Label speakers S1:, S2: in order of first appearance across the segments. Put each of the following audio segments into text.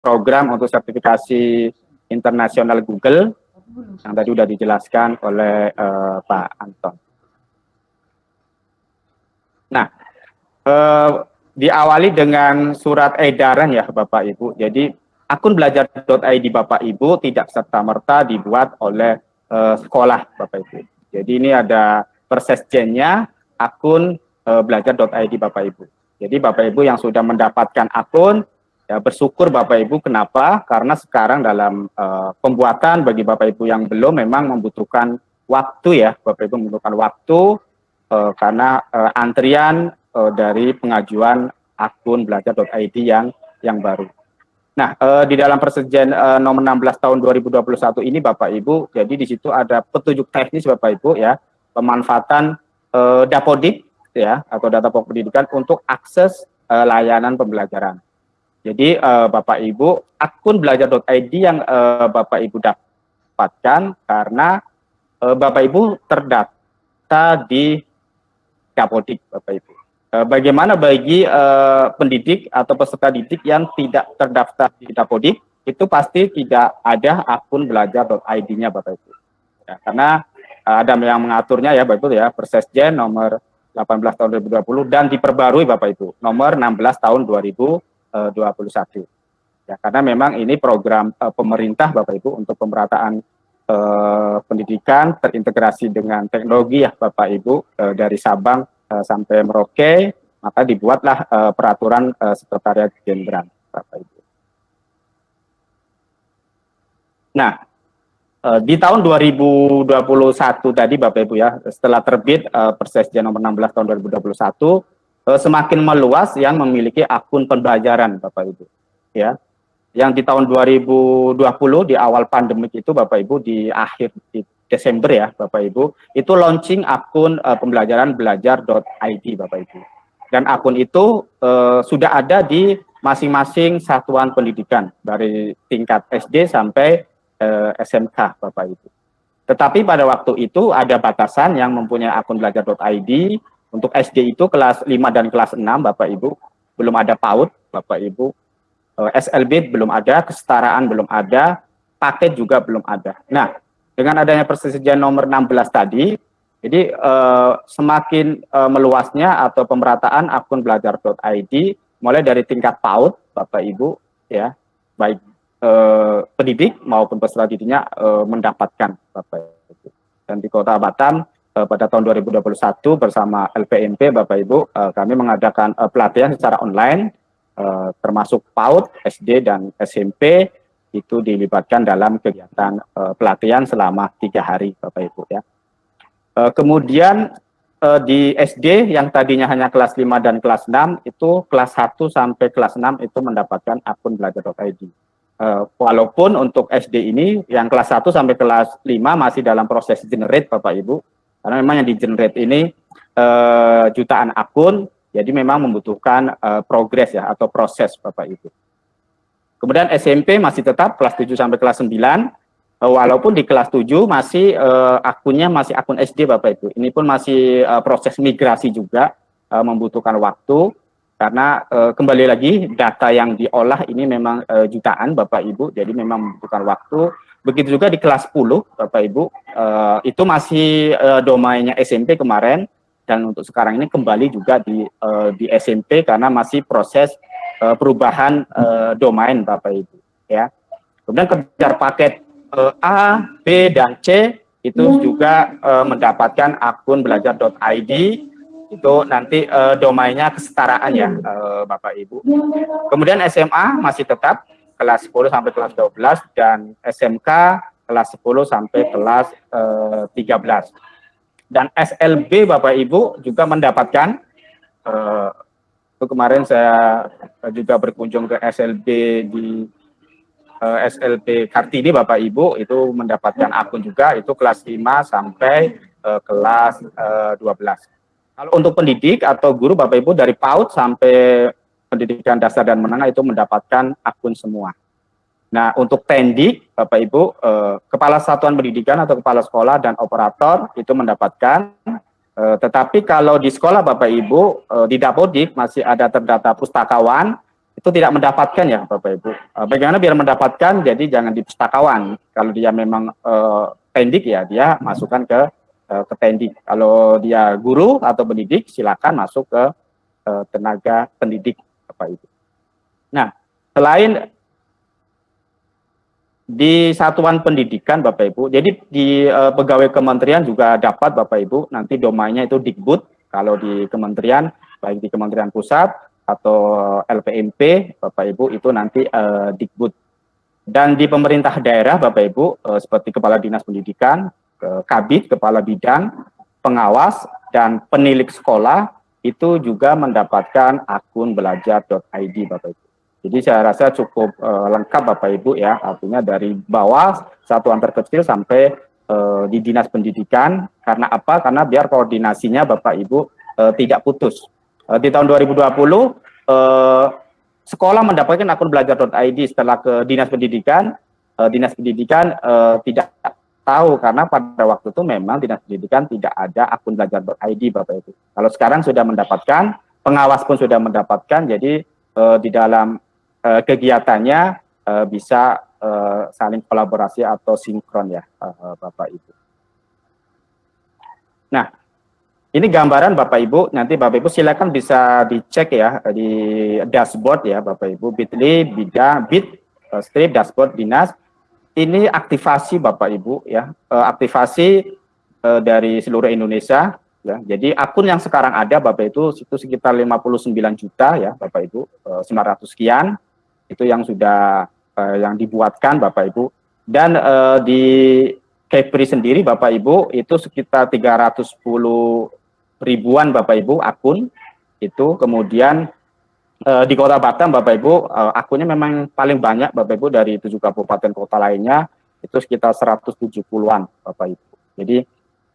S1: program untuk sertifikasi internasional Google yang tadi sudah dijelaskan oleh uh, Pak Anton. Nah, uh, diawali dengan surat edaran ya Bapak Ibu. Jadi akun belajar.id Bapak Ibu tidak serta-merta dibuat oleh uh, sekolah Bapak Ibu. Jadi ini ada persesjennya akun uh, belajar.id Bapak Ibu. Jadi Bapak Ibu yang sudah mendapatkan akun Ya, bersyukur Bapak Ibu kenapa? Karena sekarang dalam uh, pembuatan bagi Bapak Ibu yang belum memang membutuhkan waktu ya, Bapak Ibu membutuhkan waktu uh, karena uh, antrian uh, dari pengajuan akun belajar.id yang yang baru. Nah, uh, di dalam persetujuan uh, nomor 16 tahun 2021 ini Bapak Ibu, jadi di situ ada petunjuk teknis Bapak Ibu ya, pemanfaatan uh, Dapodik ya atau data pendidikan untuk akses uh, layanan pembelajaran. Jadi uh, Bapak Ibu, akun belajar.id yang uh, Bapak Ibu dapatkan karena uh, Bapak Ibu terdaftar di Kapodik Bapak Ibu. Bagaimana bagi uh, pendidik atau peserta didik yang tidak terdaftar di Kapodik, itu pasti tidak ada akun belajar.id-nya Bapak Ibu. Ya, karena uh, ada yang mengaturnya ya Bapak Ibu ya, Persesjen nomor 18 tahun 2020 dan diperbarui Bapak Ibu, nomor 16 tahun 2020 21. Ya, karena memang ini program uh, pemerintah Bapak Ibu untuk pemerataan uh, pendidikan terintegrasi dengan teknologi ya Bapak Ibu uh, dari Sabang uh, sampai Merauke, maka dibuatlah uh, peraturan uh, Sekretariat Jenderal Bapak Ibu. Nah, di tahun 2021 tadi Bapak Ibu ya, setelah terbit uh, Persesjen nomor 16 tahun 2021 uh, semakin meluas yang memiliki akun pembelajaran Bapak Ibu. Ya. Yang di tahun 2020 di awal pandemik itu Bapak Ibu di akhir di Desember ya Bapak Ibu, itu launching akun uh, pembelajaran belajar.id Bapak Ibu. Dan akun itu uh, sudah ada di masing-masing satuan pendidikan dari tingkat SD sampai uh, SMK Bapak Ibu. Tetapi pada waktu itu ada batasan yang mempunyai akun belajar.id untuk SD itu kelas 5 dan kelas 6 Bapak Ibu, belum ada PAUD Bapak Ibu, eh, SLB belum ada, kesetaraan belum ada, paket juga belum ada. Nah, dengan adanya persetujuan nomor 16 tadi, jadi eh, semakin eh, meluasnya atau pemerataan akun belajar.id mulai dari tingkat PAUD Bapak Ibu ya, baik eh, pendidik maupun peserta didiknya eh, mendapatkan Bapak Ibu. Dan di Kota Batam pada tahun 2021 bersama LPMP Bapak Ibu uh, kami mengadakan uh, pelatihan secara online termasuk PAUD, SD dan SMP itu dilibatkan dalam kegiatan pelatihan selama tiga hari Bapak Ibu ya. Kemudian di SD yang tadinya hanya kelas 5 dan kelas 6 itu kelas 1 sampai kelas 6 itu mendapatkan akun belajar.id. Uh, walaupun untuk SD ini yang kelas 1 sampai kelas 5 masih dalam proses generate Bapak Ibu, karena memang yang di generate ini uh, jutaan akun, jadi memang membutuhkan uh, progres ya atau proses Bapak Ibu. Kemudian SMP masih tetap kelas 7 sampai kelas 9, uh, walaupun di kelas 7 masih uh, akunnya masih akun SD Bapak Ibu. Ini pun masih uh, proses migrasi juga uh, membutuhkan waktu karena uh, kembali lagi data yang diolah ini memang uh, jutaan Bapak Ibu, jadi memang membutuhkan waktu Begitu juga di kelas 10, Bapak Ibu, uh, itu masih uh, domainnya SMP kemarin, dan untuk sekarang ini kembali juga di, uh, di SMP karena masih proses uh, perubahan uh, domain Bapak Ibu. ya. Kemudian kejar paket uh, A, B, dan C, itu juga uh, mendapatkan akun belajar.id, itu nanti uh, domainnya kesetaraan ya uh, Bapak Ibu. Kemudian SMA masih tetap kelas 10 sampai kelas 12 dan SMK kelas 10 sampai kelas eh, 13. Dan SLB Bapak Ibu juga mendapatkan eh, itu kemarin saya juga berkunjung ke SLB di eh, SLB Kartini Bapak Ibu itu mendapatkan akun juga itu kelas 5 sampai eh, kelas eh, 12. Kalau untuk pendidik atau guru Bapak Ibu dari PAUD sampai pendidikan dasar dan menengah itu mendapatkan akun semua. Nah, untuk tendik, Bapak Ibu, eh, kepala satuan pendidikan atau kepala sekolah dan operator itu mendapatkan. Eh, tetapi kalau di sekolah Bapak Ibu, eh, di Dapodik masih ada terdata pustakawan, itu tidak mendapatkan ya Bapak Ibu. Uh, bagaimana biar mendapatkan? Jadi jangan di pustakawan. Kalau dia memang uh, pendik ya dia masukkan ke uh, ke pendik. Kalau dia guru atau pendidik silakan masuk ke uh, tenaga pendidik Bapak Ibu. Nah, selain di satuan pendidikan Bapak Ibu, jadi di uh, pegawai kementerian juga dapat Bapak Ibu nanti domainnya itu Dikbud kalau di kementerian baik di Kementerian Pusat atau LPMP Bapak Ibu itu nanti uh, Dikbud. Dan di pemerintah daerah Bapak Ibu uh, seperti Kepala Dinas Pendidikan, Kabit, Kepala Bidang, Pengawas, dan penilik sekolah itu juga mendapatkan akun belajar.id Bapak Ibu. Jadi saya rasa cukup uh, lengkap Bapak Ibu ya, artinya dari bawah satuan terkecil sampai uh, di Dinas Pendidikan. Karena apa? Karena biar koordinasinya Bapak Ibu uh, tidak putus Uh, di tahun 2020 uh, sekolah mendapatkan akun belajar.id setelah ke dinas pendidikan. Uh, dinas pendidikan uh, tidak tahu karena pada waktu itu memang dinas pendidikan tidak ada akun belajar.id Bapak Ibu. Kalau sekarang sudah mendapatkan, pengawas pun sudah mendapatkan, jadi uh, di dalam uh, kegiatannya uh, bisa uh, saling kolaborasi atau sinkron ya uh, Bapak Ibu. Nah, ini gambaran Bapak Ibu, nanti Bapak Ibu silakan bisa dicek ya di dashboard ya Bapak Ibu, bit.ly, bidang, bit, strip, dashboard dinas. Ini aktivasi Bapak Ibu ya, uh, aktivasi uh, dari seluruh Indonesia ya. Jadi akun yang sekarang ada Bapak itu itu sekitar 59 juta ya Bapak Ibu, uh, 900 sekian itu yang sudah yang dibuatkan Bapak Ibu. Dan di Kepri sendiri Bapak Ibu itu sekitar 310 ribuan Bapak Ibu akun itu kemudian uh, di Kota Batam Bapak Ibu uh, akunnya memang paling banyak Bapak Ibu dari tujuh kabupaten kota lainnya itu sekitar 170-an Bapak Ibu. Jadi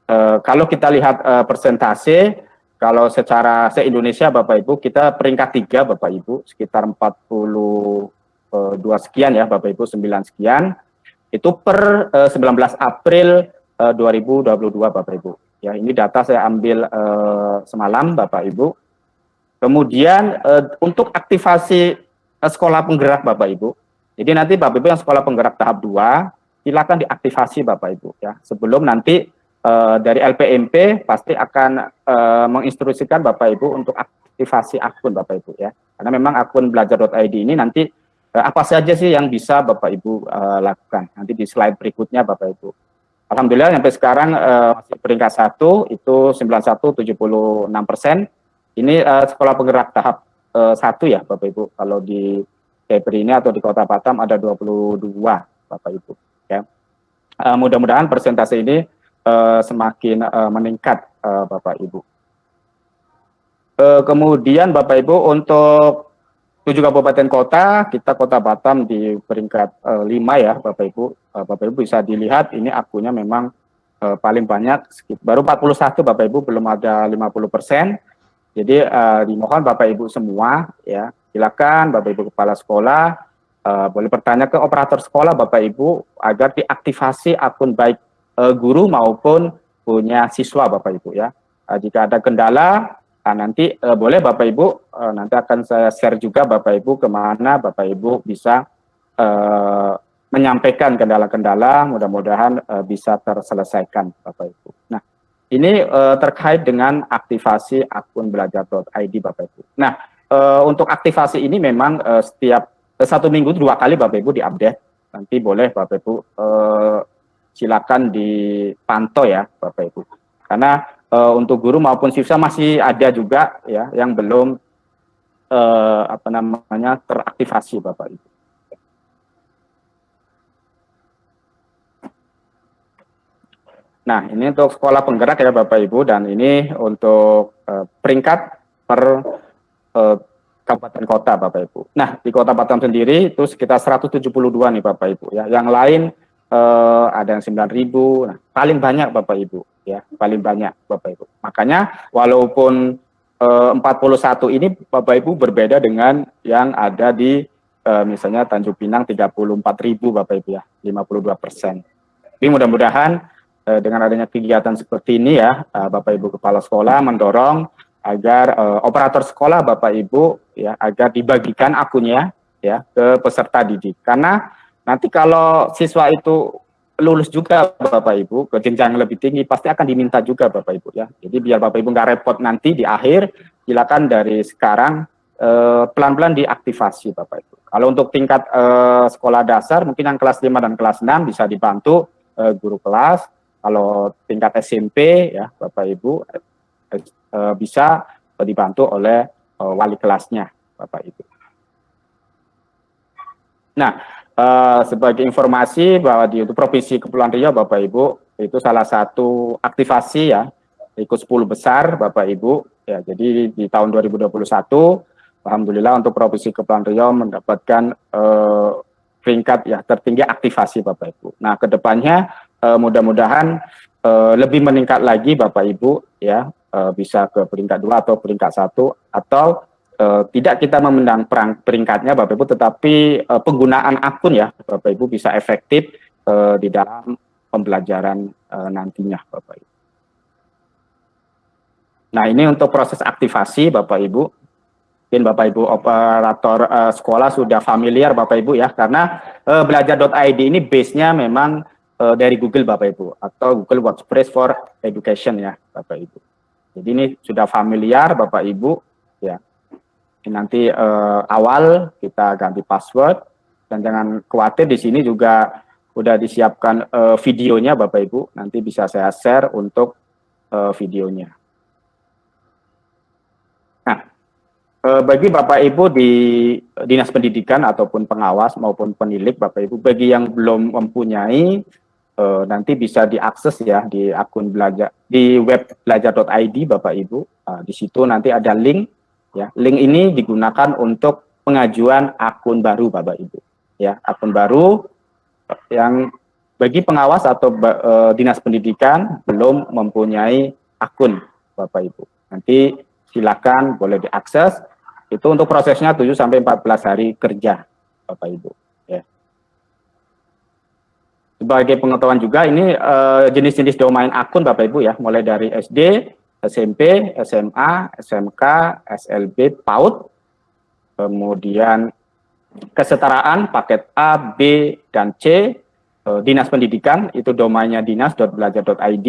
S1: uh, kalau kita lihat uh, persentase kalau secara se-Indonesia Bapak Ibu kita peringkat tiga Bapak Ibu sekitar 42 sekian ya Bapak Ibu 9 sekian itu per uh, 19 April uh, 2022 Bapak Ibu. Ya, ini data saya ambil uh, semalam Bapak Ibu. Kemudian uh, untuk aktivasi uh, sekolah penggerak Bapak Ibu. Jadi nanti Bapak Ibu yang sekolah penggerak tahap 2 silakan diaktifasi Bapak Ibu ya. Sebelum nanti uh, dari LPMP pasti akan menginstruksikan Bapak Ibu untuk aktivasi akun Bapak Ibu ya. Karena memang akun belajar.id ini nanti apa saja sih yang bisa Bapak Ibu lakukan. Nanti di slide berikutnya Bapak Ibu. Alhamdulillah sampai sekarang uh, masih peringkat satu itu 9176 persen. Ini uh, sekolah penggerak tahap uh, satu ya Bapak Ibu. Kalau di Kepri ini atau di Kota Batam ada 22 Bapak Ibu. Ya. Uh, Mudah-mudahan persentase ini uh, semakin uh, meningkat uh, Bapak Ibu. Uh, kemudian Bapak Ibu untuk tujuh kabupaten kota, kita kota Batam di peringkat uh, lima ya Bapak Ibu. Uh, Bapak Ibu bisa dilihat ini akunnya memang paling banyak, baru 41 Bapak Ibu, belum ada 50 persen. Jadi uh, dimohon Bapak Ibu semua ya, silakan Bapak Ibu kepala sekolah, uh, boleh bertanya ke operator sekolah Bapak Ibu agar diaktifasi akun baik uh, guru maupun punya siswa Bapak Ibu ya. Uh, jika ada kendala, Nah, nanti uh, boleh Bapak Ibu, uh, nanti akan saya share juga Bapak Ibu ke mana Bapak Ibu bisa uh, menyampaikan kendala-kendala, mudah-mudahan uh, bisa terselesaikan Bapak Ibu. Ini uh, terkait dengan aktivasi akun belajar.id Bapak Ibu. Nah, uh, untuk aktivasi ini memang uh, setiap uh, satu minggu dua kali Bapak Ibu diupdate. Nanti boleh Bapak Ibu uh, silakan dipantau ya Bapak Ibu. Karena uh, untuk guru maupun siswa masih ada juga ya yang belum uh, apa namanya teraktivasi Bapak Ibu. Nah, ini untuk sekolah penggerak ya Bapak Ibu dan ini untuk uh, peringkat per uh, kabupaten kota Bapak Ibu. Nah, di Kota Batam sendiri itu sekitar 172 nih Bapak Ibu ya. Yang lain uh, ada yang 9000. Nah, paling banyak Bapak Ibu ya, paling banyak Bapak Ibu. Makanya walaupun uh, 41 ini Bapak Ibu berbeda dengan yang ada di uh, misalnya Tanjung Pinang 34.000 Bapak Ibu ya, 52 persen. Tapi mudah-mudahan uh, dengan adanya kegiatan seperti ini ya, uh, Bapak Ibu Kepala Sekolah mendorong agar uh, operator sekolah Bapak Ibu ya agar dibagikan akunnya ya ke peserta didik. Karena nanti kalau siswa itu lulus juga Bapak Ibu ke jenjang yang lebih tinggi pasti akan diminta juga Bapak Ibu ya. Jadi biar Bapak Ibu nggak repot nanti di akhir silakan dari sekarang eh, pelan-pelan uh, diaktifasi Bapak Ibu. Kalau untuk tingkat uh, sekolah dasar mungkin yang kelas 5 dan kelas 6 bisa dibantu uh, guru kelas. Kalau tingkat SMP ya Bapak Ibu uh, bisa dibantu oleh uh, wali kelasnya, Bapak Ibu. Nah, sebagai informasi bahwa di untuk Provinsi Kepulauan Riau, Bapak Ibu, itu salah satu aktivasi ya, ikut 10 besar, Bapak Ibu. Ya, jadi di tahun 2021, Alhamdulillah untuk Provinsi Kepulauan Riau mendapatkan uh, peringkat ya tertinggi aktivasi Bapak Ibu. Nah, ke depannya uh, mudah-mudahan uh, lebih meningkat lagi Bapak Ibu ya. Uh, bisa ke peringkat dua atau peringkat satu atau uh, tidak kita memendang perang peringkatnya Bapak Ibu tetapi uh, penggunaan akun ya Bapak Ibu bisa efektif uh, di dalam pembelajaran uh, nantinya Bapak Ibu. Nah ini untuk proses aktivasi Bapak Ibu. Mungkin Bapak Ibu operator uh, sekolah sudah familiar Bapak Ibu ya. Karena uh, belajar.id ini base-nya memang uh, dari Google Bapak Ibu atau Google Workspace for Education ya Bapak Ibu. Jadi ini sudah familiar Bapak Ibu ya. Ini nanti uh, awal kita ganti password dan jangan khawatir di sini juga udah disiapkan uh, videonya Bapak Ibu. Nanti bisa saya share untuk uh, videonya. Nah, bagi Bapak Ibu di Dinas Pendidikan ataupun pengawas maupun penilik Bapak Ibu bagi yang belum mempunyai uh, nanti bisa diakses ya di akun belajar di web belajar.id Bapak Ibu. Uh, di situ nanti ada link ya. Link ini digunakan untuk pengajuan akun baru Bapak Ibu. Ya, akun baru yang bagi pengawas atau uh, dinas pendidikan belum mempunyai akun Bapak Ibu. Nanti silakan boleh diakses. Itu untuk prosesnya 7 sampai 14 hari kerja Bapak Ibu. Sebagai pengetahuan juga ini eh, jenis-jenis uh, domain akun Bapak Ibu ya, mulai dari SD, SMP, SMA, SMK, SLB, PAUD, kemudian kesetaraan paket A, B, dan C, uh, Dinas Pendidikan itu domainnya dinas.belajar.id.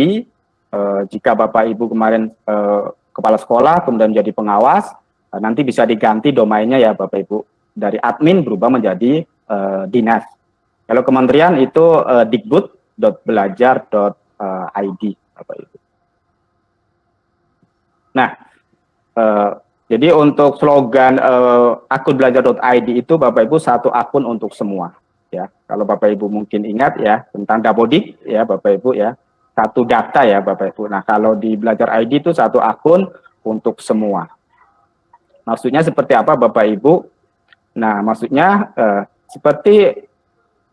S1: Uh, jika Bapak Ibu kemarin uh, kepala sekolah kemudian menjadi pengawas, uh, nanti bisa diganti domainnya ya Bapak Ibu. Dari admin berubah menjadi uh, dinas kalau kementerian itu uh, dikbud.belajar.id Bapak Ibu. Nah, uh, jadi untuk slogan uh, akun belajar.id itu Bapak Ibu satu akun untuk semua ya. Kalau Bapak Ibu mungkin ingat ya tentang Dapodik ya Bapak Ibu ya. Satu data ya Bapak Ibu. Nah, kalau di belajar ID itu satu akun untuk semua. Maksudnya seperti apa Bapak Ibu? Nah, maksudnya uh, seperti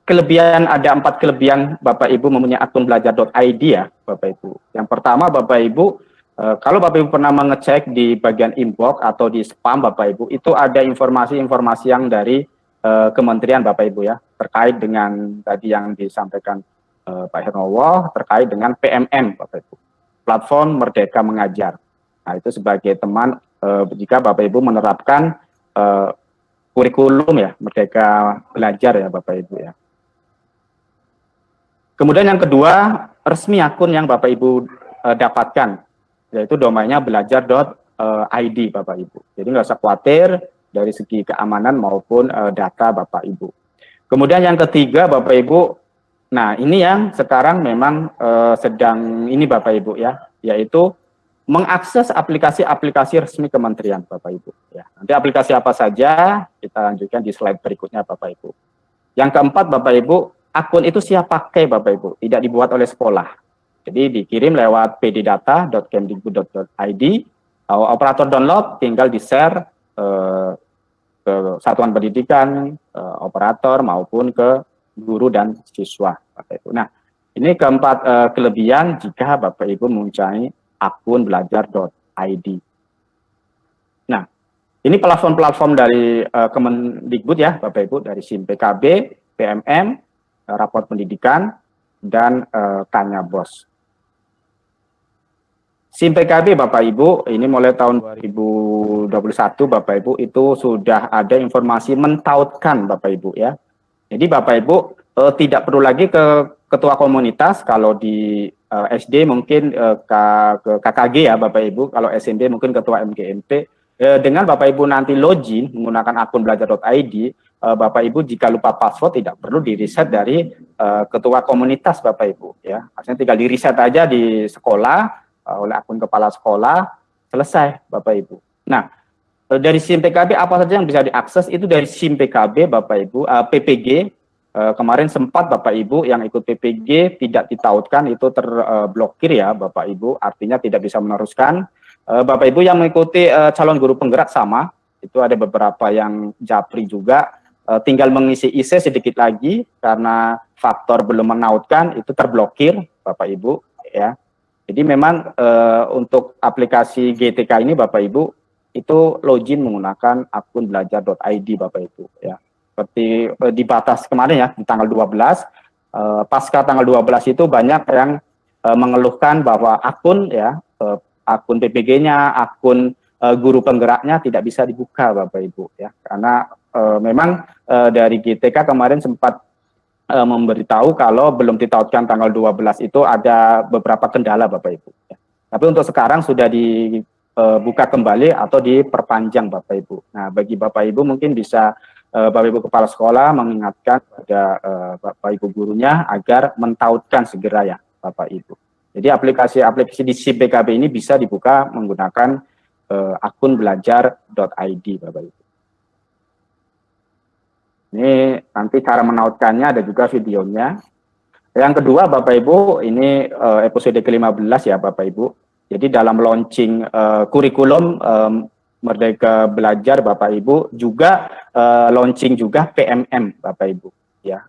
S1: kelebihan ada empat kelebihan Bapak Ibu mempunyai akun belajar.id ya Bapak Ibu. Yang pertama Bapak Ibu, e, kalau Bapak Ibu pernah mengecek di bagian inbox atau di spam Bapak Ibu, itu ada informasi-informasi yang dari e, kementerian Bapak Ibu ya, terkait dengan tadi yang disampaikan e, Pak Hernowo, terkait dengan PMM Bapak Ibu, Platform Merdeka Mengajar. Nah itu sebagai teman, jika Bapak Ibu menerapkan kurikulum ya, Merdeka Belajar ya Bapak Ibu ya. Kemudian yang kedua, resmi akun yang Bapak Ibu uh, dapatkan, yaitu domainnya belajar.id Bapak Ibu. Jadi nggak usah khawatir dari segi keamanan maupun uh, data Bapak Ibu. Kemudian yang ketiga Bapak Ibu, nah ini yang sekarang memang uh, sedang ini Bapak Ibu ya, yaitu mengakses aplikasi-aplikasi resmi kementerian Bapak Ibu. Ya, nanti aplikasi apa saja kita lanjutkan di slide berikutnya Bapak Ibu. Yang keempat Bapak Ibu, akun itu siap pakai Bapak Ibu, tidak dibuat oleh sekolah. Jadi dikirim lewat pddata.kemdikbud.id, operator download tinggal di-share eh, ke satuan pendidikan, eh, operator maupun ke guru dan siswa Bapak Ibu. Nah, ini keempat eh, kelebihan jika Bapak Ibu mempunyai akun belajar.id. Nah, ini platform-platform dari uh, Kemendikbud ya Bapak Ibu, dari SIM PKB, PMM, Eh, raport pendidikan, dan uh, tanya bos. SIM PKB Bapak Ibu, ini mulai tahun 2021 Bapak Ibu itu sudah ada informasi mentautkan Bapak Ibu ya. Jadi Bapak Ibu eh, tidak perlu lagi ke ketua komunitas kalau di eh, SD mungkin eh, ke, KKG ya Bapak Ibu, kalau SMP mungkin ketua MGMP. Dengan Bapak Ibu nanti login menggunakan akun belajar.id, eh, Bapak Ibu jika lupa password tidak perlu di reset dari eh, ketua komunitas Bapak Ibu ya. Artinya tinggal di reset aja di sekolah uh, oleh akun kepala sekolah, selesai Bapak Ibu. Nah, uh, dari SIM PKB apa saja yang bisa diakses itu dari SIM PKB Bapak Ibu, uh, PPG, uh, kemarin sempat Bapak Ibu yang ikut PPG tidak ditautkan itu terblokir uh, ya Bapak Ibu, artinya tidak bisa meneruskan. Uh, Bapak Ibu yang mengikuti uh, calon guru penggerak sama, itu ada beberapa yang japri juga, uh, tinggal mengisi IC sedikit lagi karena faktor belum menautkan itu terblokir Bapak Ibu ya jadi memang uh, untuk aplikasi GTK ini Bapak Ibu itu login menggunakan akun belajar.id Bapak Ibu ya. Seperti uh, di batas kemarin ya di tanggal 12 uh, pasca tanggal 12 itu banyak yang uh, mengeluhkan bahwa akun ya uh, akun PPG-nya, akun uh, guru penggeraknya tidak bisa dibuka Bapak Ibu ya. Karena uh, memang uh, dari GTK kemarin sempat uh, memberitahu kalau belum ditautkan tanggal 12 itu ada beberapa kendala Bapak Ibu. Ya. Tapi untuk sekarang sudah dibuka kembali atau diperpanjang Bapak Ibu. Nah bagi Bapak Ibu mungkin bisa Bapak Ibu Kepala Sekolah mengingatkan pada Bapak Ibu gurunya agar mentautkan segera ya Bapak Ibu. Jadi aplikasi-aplikasi di CBKB ini bisa dibuka menggunakan akun belajar.id Bapak Ibu. Ini nanti cara menautkannya ada juga videonya. Yang kedua Bapak Ibu, ini uh, episode ke-15 ya Bapak Ibu. Jadi dalam launching uh, kurikulum um, Merdeka Belajar Bapak Ibu juga uh, launching juga PMM Bapak Ibu ya.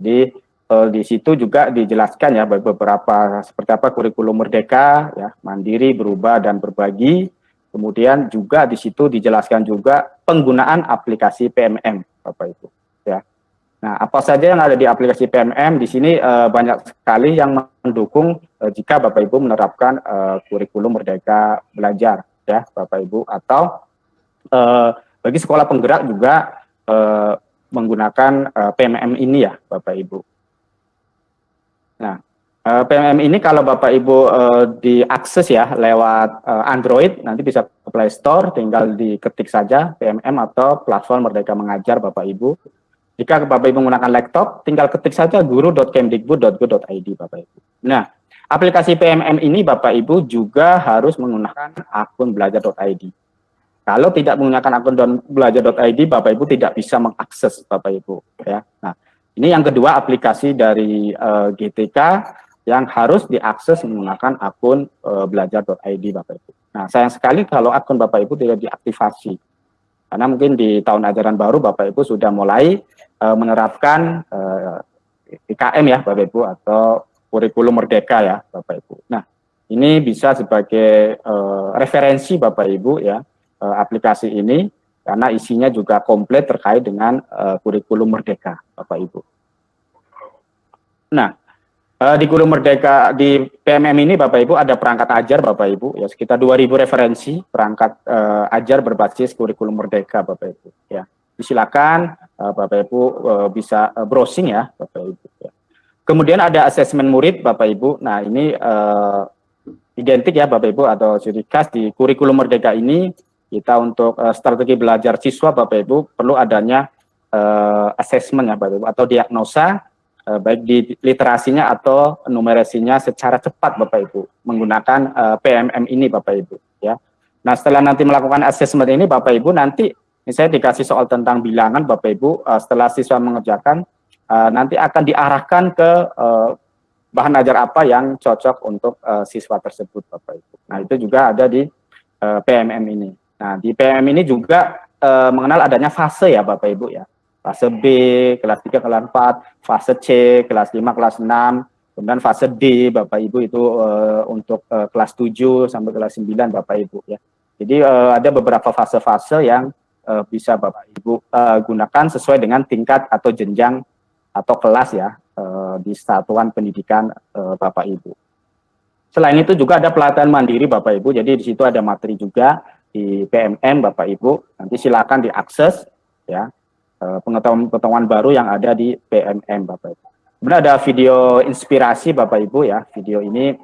S1: Jadi uh, di situ juga dijelaskan ya beberapa seperti apa kurikulum Merdeka ya, mandiri, berubah dan berbagi. Kemudian juga di situ dijelaskan juga penggunaan aplikasi PMM, Bapak Ibu. Ya. Nah, apa saja yang ada di aplikasi PMM di sini uh, banyak sekali yang mendukung uh, jika Bapak Ibu menerapkan uh, kurikulum Merdeka Belajar, ya Bapak Ibu, atau uh, bagi sekolah penggerak juga uh, menggunakan uh, PMM ini ya, Bapak Ibu. Nah, Eh, PMM ini kalau Bapak Ibu uh, diakses ya lewat uh, Android, nanti bisa ke Play Store, tinggal diketik saja PMM atau platform Merdeka Mengajar Bapak Ibu. Jika Bapak Ibu menggunakan laptop, tinggal ketik saja guru.kemdikbud.go.id Bapak Ibu. Nah, aplikasi PMM ini Bapak Ibu juga harus menggunakan akun belajar.id. Kalau tidak menggunakan akun belajar.id, Bapak Ibu tidak bisa mengakses Bapak Ibu. Ya. Nah, ini yang kedua aplikasi dari uh, GTK yang harus diakses menggunakan akun e, belajar.id Bapak Ibu. Nah, sayang sekali kalau akun Bapak Ibu tidak diaktifasi. Karena mungkin di tahun ajaran baru Bapak Ibu sudah mulai e, menerapkan e, IKM ya Bapak Ibu atau kurikulum merdeka ya Bapak Ibu. Nah, ini bisa sebagai e, referensi Bapak Ibu ya e, aplikasi ini karena isinya juga komplit terkait dengan e, kurikulum merdeka Bapak Ibu. Nah, Uh, di Guru Merdeka di PMM ini Bapak Ibu ada perangkat ajar Bapak Ibu ya sekitar 2000 referensi perangkat uh, ajar berbasis kurikulum Merdeka Bapak Ibu ya. Silakan uh, Bapak Ibu uh, bisa uh, browsing ya Bapak Ibu ya. Kemudian ada asesmen murid Bapak Ibu. Nah, ini uh, identik ya Bapak Ibu atau ciri khas di kurikulum Merdeka ini kita untuk uh, strategi belajar siswa Bapak Ibu perlu adanya uh, assessment ya Bapak Ibu atau diagnosa uh, baik di literasinya atau numerasinya secara cepat Bapak Ibu menggunakan eh, PMM ini Bapak Ibu ya. Nah, setelah nanti melakukan assessment ini Bapak Ibu nanti misalnya dikasih soal tentang bilangan Bapak Ibu uh, setelah siswa mengerjakan nanti akan diarahkan ke bahan ajar apa yang cocok untuk siswa tersebut Bapak Ibu. Nah, itu juga ada di PMM ini. Nah, di PMM ini juga mengenal adanya fase ya Bapak Ibu ya fase B, kelas 3, kelas 4, fase C, kelas 5, kelas 6, kemudian fase D, Bapak Ibu itu uh, untuk uh, kelas 7 sampai kelas 9 Bapak Ibu ya. Jadi uh, ada beberapa fase-fase yang uh, bisa Bapak Ibu uh, gunakan sesuai dengan tingkat atau jenjang atau kelas ya uh, di satuan pendidikan uh, Bapak Ibu. Selain itu juga ada pelatihan mandiri Bapak Ibu, jadi di situ ada materi juga di PMM Bapak Ibu. Nanti silakan diakses ya pengetahuan-pengetahuan baru yang ada di PMM Bapak Ibu. Kemudian ada video inspirasi Bapak Ibu ya. Video ini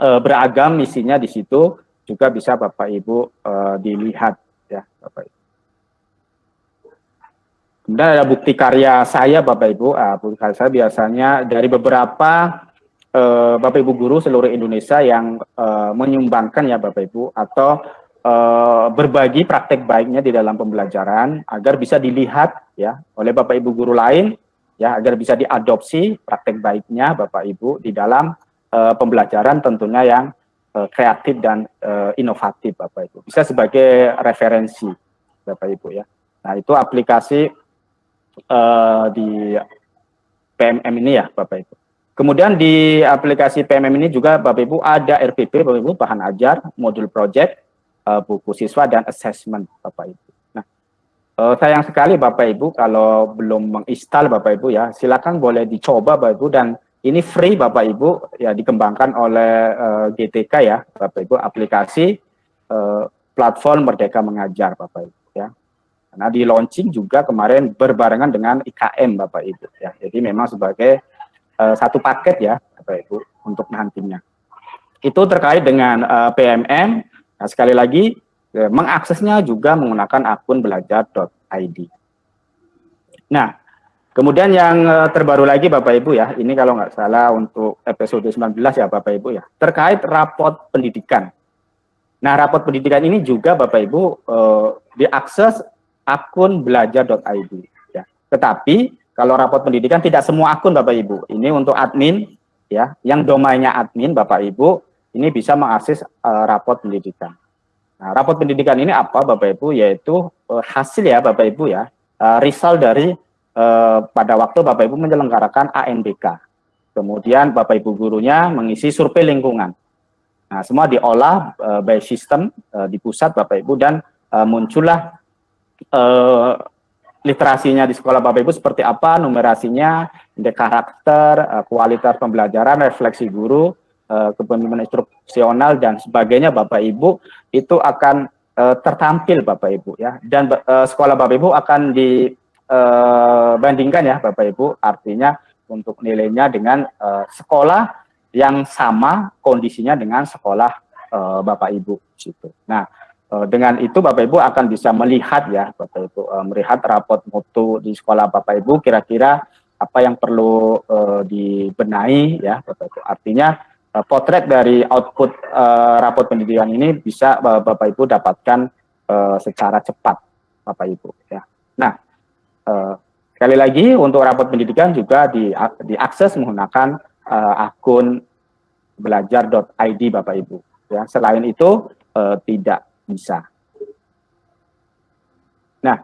S1: uh, beragam isinya di situ juga bisa Bapak Ibu uh, dilihat ya Bapak Ibu. Kemudian ada bukti karya saya Bapak Ibu. Uh, bukti karya saya biasanya dari beberapa uh, Bapak Ibu guru seluruh Indonesia yang uh, menyumbangkan ya Bapak Ibu atau uh, berbagi praktek baiknya di dalam pembelajaran agar bisa dilihat ya oleh Bapak Ibu guru lain ya agar bisa diadopsi praktek baiknya Bapak Ibu di dalam uh, pembelajaran tentunya yang uh, kreatif dan uh, inovatif Bapak Ibu. Bisa sebagai referensi Bapak Ibu ya. Nah, itu aplikasi uh, di PMM ini ya Bapak Ibu. Kemudian di aplikasi PMM ini juga Bapak Ibu ada RPP Bapak Ibu bahan ajar, modul project, uh, buku siswa dan assessment Bapak Ibu. Nah, uh, sayang sekali Bapak Ibu kalau belum menginstal Bapak Ibu ya, silakan boleh dicoba Bapak Ibu dan ini free Bapak Ibu ya dikembangkan oleh uh, GTK ya Bapak Ibu aplikasi uh, platform Merdeka Mengajar Bapak Ibu ya. Karena di launching juga kemarin berbarengan dengan IKM Bapak Ibu ya. Jadi memang sebagai uh, satu paket ya Bapak Ibu untuk nantinya. Itu terkait dengan uh, PMM. Nah, sekali lagi uh, mengaksesnya juga menggunakan akun belajar.id. Nah, kemudian yang uh, terbaru lagi Bapak Ibu ya, ini kalau nggak salah untuk episode 19 ya Bapak Ibu ya, terkait raport pendidikan. Nah, raport pendidikan ini juga Bapak Ibu uh, diakses akun belajar.id ya. Tetapi kalau raport pendidikan tidak semua akun Bapak Ibu. Ini untuk admin ya, yang domainnya admin Bapak Ibu ini bisa mengakses uh, raport pendidikan. Nah, raport pendidikan ini apa Bapak Ibu? Yaitu uh, hasil ya Bapak Ibu ya, uh, result dari uh, pada waktu Bapak Ibu menyelenggarakan ANBK. Kemudian Bapak Ibu gurunya mengisi survei lingkungan. Nah, semua diolah uh, by system uh, di pusat Bapak Ibu dan uh, muncullah uh, literasinya di sekolah Bapak Ibu seperti apa, numerasinya, indeks karakter, uh, kualitas pembelajaran, refleksi guru, kepemimpinan instruksional dan sebagainya Bapak Ibu itu akan uh, tertampil Bapak Ibu ya. Dan uh, sekolah Bapak Ibu akan dibandingkan ya Bapak Ibu, artinya untuk nilainya dengan sekolah yang sama kondisinya dengan sekolah Bapak Ibu situ. Nah, Eh, dengan itu Bapak Ibu akan bisa melihat ya Bapak Ibu melihat rapot mutu di sekolah Bapak Ibu kira-kira apa yang perlu dibenahi ya Bapak Ibu. Artinya uh, potret dari output uh, rapot pendidikan ini bisa uh, Bapak Ibu dapatkan uh, secara cepat Bapak Ibu ya. Nah, uh, sekali lagi untuk rapot pendidikan juga di diakses menggunakan uh, akun belajar.id Bapak Ibu ya. Selain itu uh, tidak bisa. Nah,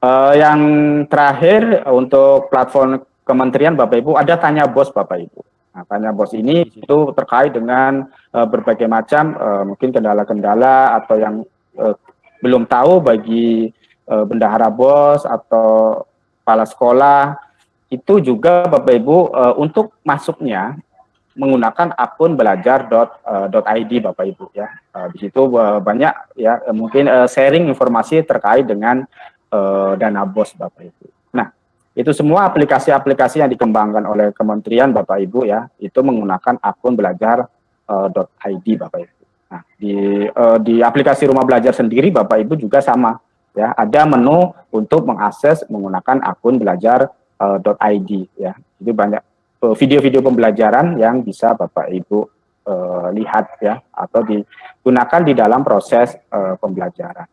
S1: eh, yang terakhir untuk platform kementerian Bapak Ibu ada tanya bos Bapak Ibu. Nah, tanya bos ini itu terkait dengan eh, berbagai macam eh, mungkin kendala-kendala atau yang eh, belum tahu bagi eh, bendahara bos atau kepala sekolah itu juga Bapak Ibu eh, untuk masuknya menggunakan akun belajar.id uh, Bapak Ibu ya. Uh, di situ uh, banyak ya uh, mungkin uh, sharing informasi terkait dengan uh, dana bos Bapak Ibu. Itu semua aplikasi-aplikasi yang dikembangkan oleh kementerian Bapak Ibu ya, itu menggunakan akun belajar.id uh, Bapak Ibu. Nah, di uh, di aplikasi Rumah Belajar sendiri Bapak Ibu juga sama ya, ada menu untuk mengakses menggunakan akun belajar.id ya. Jadi banyak Eh, video-video pembelajaran yang bisa Bapak Ibu uh, lihat ya atau digunakan di dalam proses uh, pembelajaran.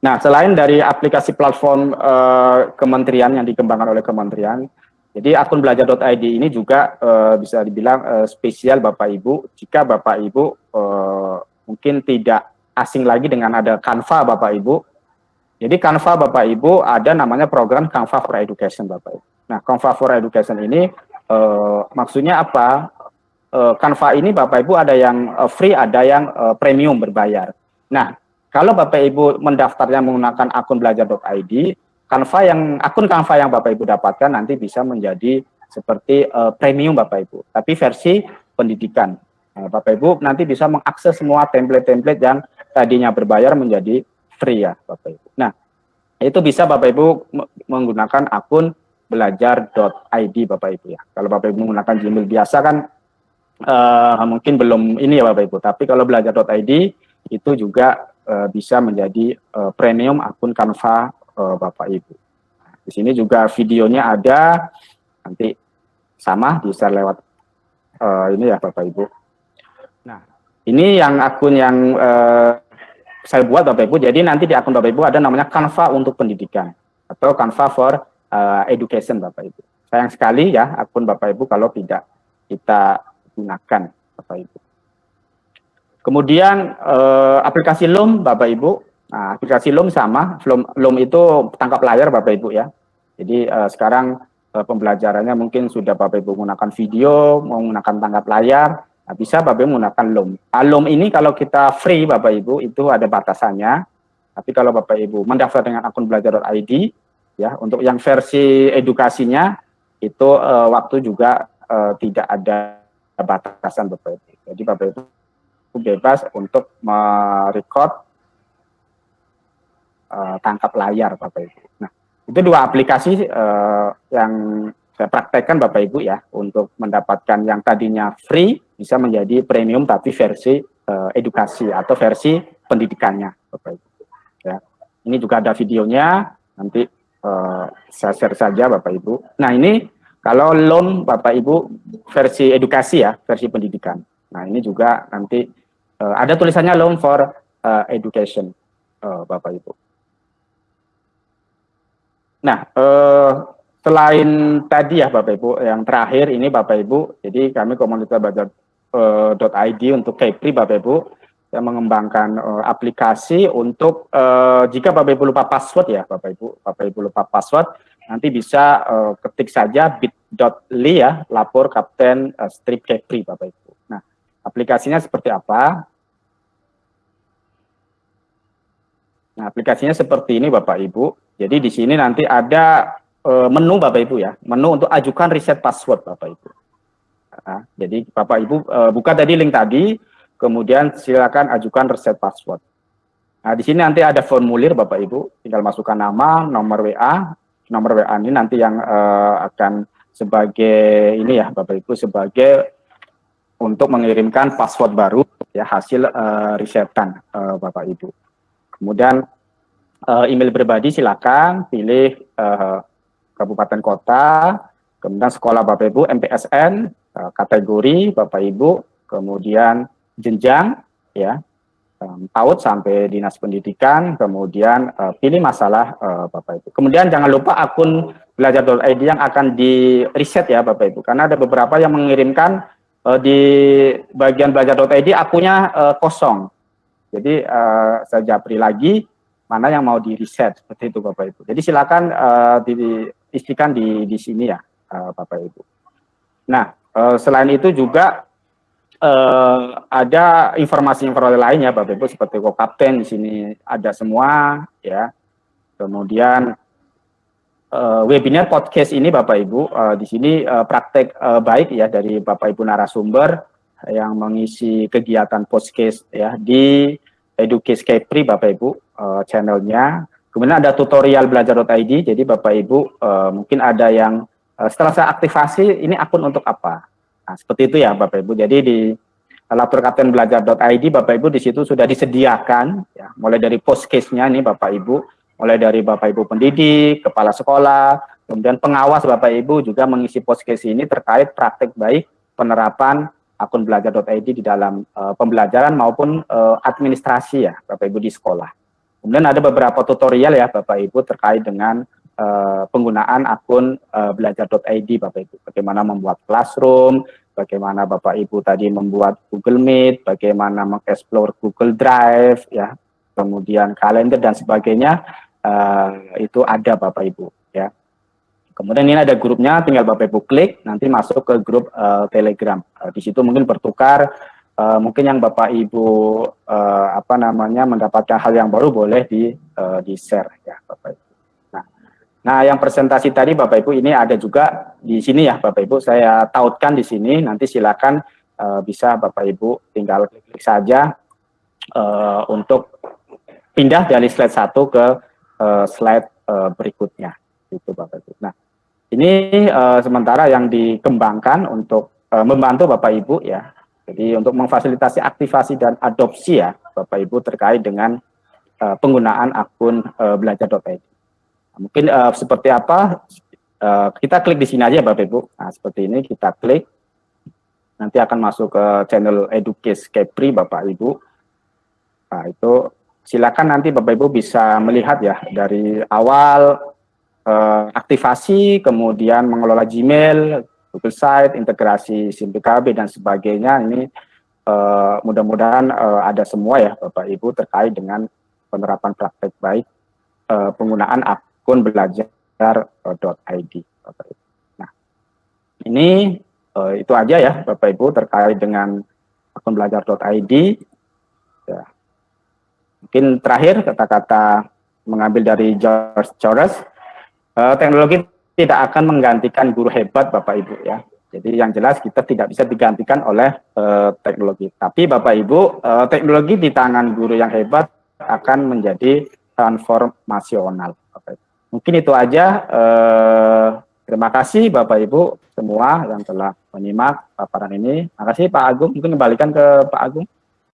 S1: Nah, selain dari aplikasi platform uh, kementerian yang dikembangkan oleh kementerian, jadi akun belajar.id ini juga uh, bisa dibilang uh, spesial Bapak Ibu jika Bapak Ibu uh, mungkin tidak asing lagi dengan ada Canva Bapak Ibu. Jadi Canva Bapak Ibu ada namanya program Canva for Education Bapak Ibu. Nah, Canva for Education ini uh, maksudnya apa? Uh, Canva ini Bapak Ibu ada yang uh, free, ada yang uh, premium berbayar. Nah, kalau Bapak Ibu mendaftarnya menggunakan akun belajar.id, Canva yang akun Canva yang Bapak Ibu dapatkan nanti bisa menjadi seperti uh, premium Bapak Ibu. Tapi versi pendidikan. Nah, Bapak Ibu nanti bisa mengakses semua template-template yang tadinya berbayar menjadi free ya Bapak Ibu. Nah, itu bisa Bapak Ibu menggunakan akun belajar.id Bapak Ibu ya. Kalau Bapak Ibu menggunakan Gmail biasa kan uh, mungkin belum ini ya Bapak Ibu, tapi kalau belajar.id itu juga uh, bisa menjadi uh, premium akun Canva uh, Bapak Ibu. Nah, di sini juga videonya ada, nanti sama bisa lewat uh, ini ya Bapak Ibu. Nah, ini yang akun yang uh, saya buat Bapak Ibu, jadi nanti di akun Bapak Ibu ada namanya Canva untuk pendidikan atau Canva for uh, education Bapak Ibu. Sayang sekali ya akun Bapak Ibu kalau tidak kita gunakan Bapak Ibu. Kemudian uh, aplikasi Loom Bapak Ibu, nah, aplikasi Loom sama, Loom, Loom itu tangkap layar Bapak Ibu ya. Jadi uh, sekarang uh, pembelajarannya mungkin sudah Bapak Ibu menggunakan video, menggunakan tangkap layar, nah, bisa Bapak Ibu menggunakan Loom. Nah, Loom ini kalau kita free Bapak Ibu itu ada batasannya, tapi kalau Bapak Ibu mendaftar dengan akun belajar.id, ya untuk yang versi edukasinya itu uh, waktu juga uh, tidak ada batasan Bapak Ibu. Jadi Bapak Ibu bebas untuk merecord uh, tangkap layar Bapak Ibu. Nah, itu dua aplikasi uh, yang saya praktekkan Bapak Ibu ya untuk mendapatkan yang tadinya free bisa menjadi premium tapi versi uh, edukasi atau versi pendidikannya Bapak Ibu. Ya. Ini juga ada videonya nanti uh, saya share saja Bapak Ibu. Nah ini kalau loan Bapak Ibu versi edukasi ya, versi pendidikan. Nah ini juga nanti uh, ada tulisannya loan for uh, education uh, Bapak Ibu. Nah uh, selain tadi ya Bapak Ibu, yang terakhir ini Bapak Ibu, jadi kami komunitas belajar uh, untuk Kepri Bapak Ibu, yang mengembangkan uh, aplikasi untuk uh, jika Bapak Ibu lupa password ya Bapak Ibu, Bapak Ibu lupa password, nanti bisa uh, ketik saja bit.ly ya, lapor kapten uh, strip Kepri Bapak Ibu. Nah, aplikasinya seperti apa? Nah, aplikasinya seperti ini Bapak Ibu. Jadi di sini nanti ada uh, menu Bapak Ibu ya, menu untuk ajukan reset password Bapak Ibu. Nah, jadi Bapak Ibu uh, buka tadi link tadi, kemudian silakan ajukan reset password. Nah, di sini nanti ada formulir Bapak Ibu, tinggal masukkan nama, nomor WA, nomor WA ini nanti yang uh, akan sebagai ini ya Bapak Ibu sebagai untuk mengirimkan password baru ya hasil uh, risetan uh, Bapak Ibu. Kemudian uh, email pribadi silakan pilih uh, kabupaten kota, kemudian sekolah Bapak Ibu MPSN, uh, kategori Bapak Ibu, kemudian jenjang ya um, PAUD sampai dinas pendidikan kemudian uh, pilih masalah uh, Bapak Ibu. Kemudian jangan lupa akun belajar.id yang akan di reset ya Bapak Ibu karena ada beberapa yang mengirimkan di bagian belajar.id akunnya uh, kosong jadi uh, saya japri lagi mana yang mau di reset seperti itu Bapak Ibu. Jadi silakan uh, diistikan di di sini ya uh, Bapak Ibu. Nah uh, selain itu juga uh, ada informasi-informasi lainnya Bapak Ibu seperti kok kapten di sini ada semua ya. Kemudian uh, webinar podcast ini Bapak Ibu uh, di sini uh, praktek uh, baik ya dari Bapak Ibu narasumber yang mengisi kegiatan podcast ya di Educase Kepri Bapak Ibu uh, channelnya. Kemudian ada tutorial belajar.id jadi Bapak Ibu uh, mungkin ada yang uh, setelah saya aktivasi ini akun untuk apa? Nah, seperti itu ya Bapak Ibu. Jadi di lapor kapten belajar.id Bapak Ibu di situ sudah disediakan ya, mulai dari post case-nya nih Bapak Ibu, mulai dari Bapak Ibu pendidik, kepala sekolah, kemudian pengawas Bapak Ibu juga mengisi post case ini terkait praktek baik penerapan akun belajar.id di dalam uh, pembelajaran maupun uh, administrasi ya Bapak Ibu di sekolah. Kemudian ada beberapa tutorial ya Bapak Ibu terkait dengan uh, penggunaan akun uh, belajar.id Bapak Ibu. Bagaimana membuat classroom, bagaimana Bapak Ibu tadi membuat Google Meet, bagaimana mengeksplor Google Drive, ya, kemudian kalender dan sebagainya, uh, itu ada Bapak Ibu. Kemudian ini ada grupnya, tinggal Bapak Ibu klik, nanti masuk ke grup uh, Telegram. Uh, di situ mungkin bertukar, uh, mungkin yang Bapak Ibu uh, apa namanya mendapatkan hal yang baru boleh di uh, di share ya Bapak Ibu. Nah, yang presentasi tadi Bapak Ibu ini ada juga di sini ya Bapak Ibu, saya tautkan di sini, nanti silakan uh, bisa Bapak Ibu tinggal klik-klik saja uh, untuk pindah dari slide satu ke uh, slide uh, berikutnya itu Bapak Ibu. Nah, ini uh, sementara yang dikembangkan untuk uh, membantu Bapak Ibu ya. Jadi untuk memfasilitasi aktivasi dan adopsi ya Bapak Ibu terkait dengan uh, penggunaan akun uh, belajar.id. Mungkin uh, seperti apa Uh, kita klik di sini aja Bapak Ibu. Nah, seperti ini kita klik. Nanti akan masuk ke channel Educase Kepri Bapak Ibu. Nah, itu silakan nanti Bapak Ibu bisa melihat ya dari awal uh, aktivasi, kemudian mengelola Gmail, Google Site, integrasi SIM PKB dan sebagainya. Ini uh, mudah-mudahan uh, ada semua ya Bapak Ibu terkait dengan penerapan praktek baik uh, penggunaan akun belajar belajar.id. Nah, ini uh, itu aja ya Bapak Ibu terkait dengan akun belajar.id. Ya. Mungkin terakhir kata-kata mengambil dari George Soros, uh, teknologi tidak akan menggantikan guru hebat Bapak Ibu ya. Jadi yang jelas kita tidak bisa digantikan oleh uh, teknologi. Tapi Bapak Ibu, uh, teknologi di tangan guru yang hebat akan menjadi transformasional. Mungkin itu aja. Eh, terima kasih Bapak Ibu semua yang telah menyimak paparan ini. Terima kasih Pak Agung. Mungkin kembalikan ke Pak Agung.